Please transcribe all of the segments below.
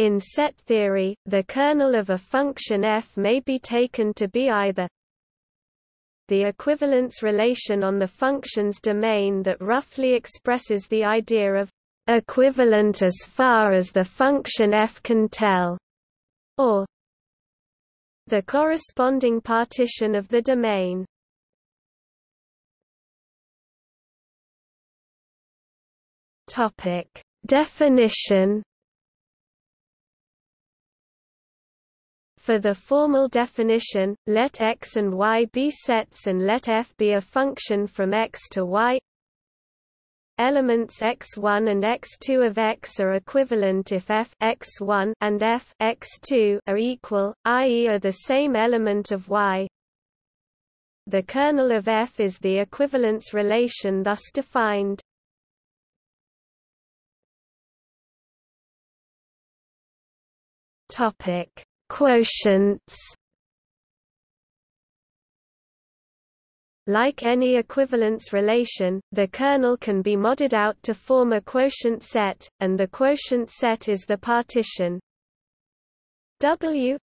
In set theory, the kernel of a function f may be taken to be either the equivalence relation on the function's domain that roughly expresses the idea of equivalent as far as the function f can tell, or the corresponding partition of the domain. Definition For the formal definition, let x and y be sets and let f be a function from x to y. Elements x1 and x2 of x are equivalent if f x1 and f x2 are equal, i.e. are the same element of y. The kernel of f is the equivalence relation thus defined. Topic: Quotients. Like any equivalence relation, the kernel can be modded out to form a quotient set, and the quotient set is the partition W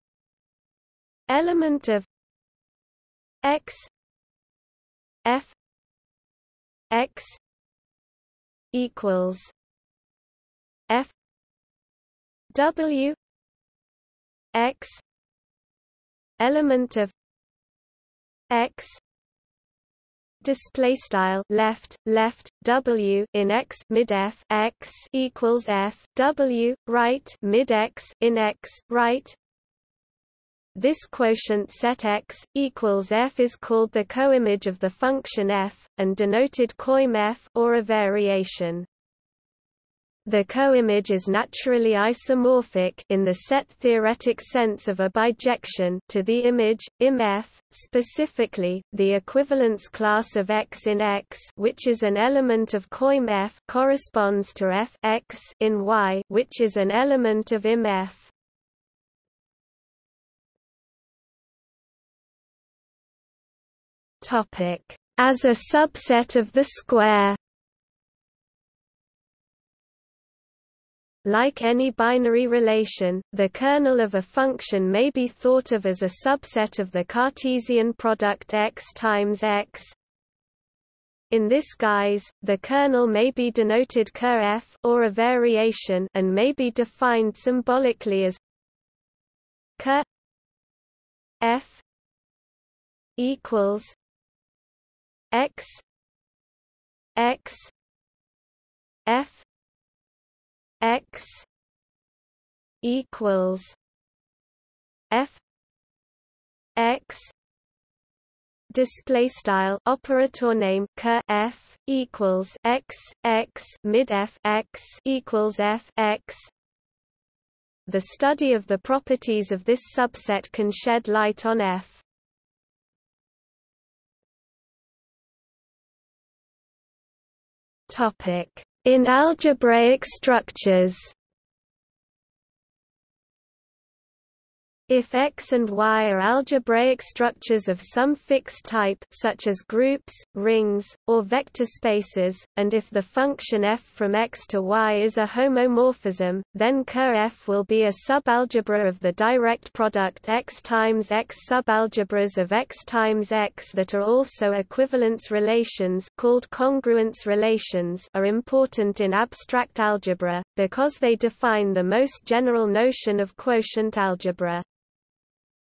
element of x f x equals f W x element of x display style left left w in x mid f x equals f w right mid x in x right. This quotient set x equals f is called the coimage of the function f and denoted coim f or a variation the coimage is naturally isomorphic in the set-theoretic sense of a bijection to the image, Im-F, specifically, the equivalence class of X in X which is an element of coim F corresponds to F X in Y which is an element of Im-F. As a subset of the square Like any binary relation, the kernel of a function may be thought of as a subset of the Cartesian product x times x. In this guise, the kernel may be denoted ker f or a variation and may be defined symbolically as ker f equals x x f x equals f x display style operator name ker f equals x x mid f x equals f x. The study of the properties of this subset can shed light on f. Topic in algebraic structures If X and Y are algebraic structures of some fixed type such as groups, rings, or vector spaces, and if the function f from X to Y is a homomorphism, then Ker f will be a subalgebra of the direct product X times X subalgebras of X times X that are also equivalence relations called congruence relations are important in abstract algebra, because they define the most general notion of quotient algebra.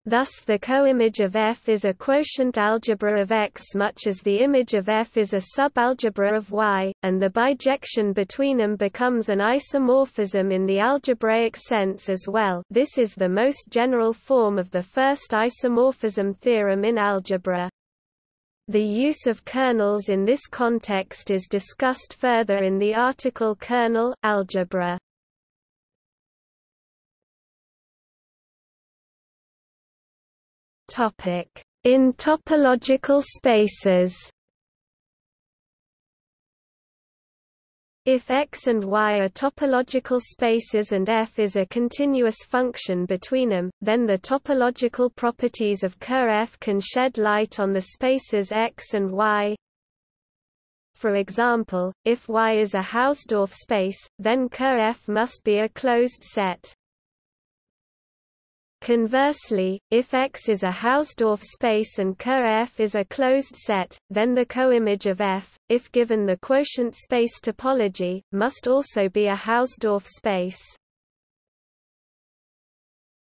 Thus the coimage of F is a quotient algebra of X much as the image of F is a subalgebra of Y, and the bijection between them becomes an isomorphism in the algebraic sense as well this is the most general form of the first isomorphism theorem in algebra. The use of kernels in this context is discussed further in the article Kernel algebra. In topological spaces If X and Y are topological spaces and f is a continuous function between them, then the topological properties of Ker f can shed light on the spaces X and Y. For example, if Y is a Hausdorff space, then Ker f must be a closed set. Conversely, if X is a Hausdorff space and Ker-F is a closed set, then the coimage of F, if given the quotient space topology, must also be a Hausdorff space.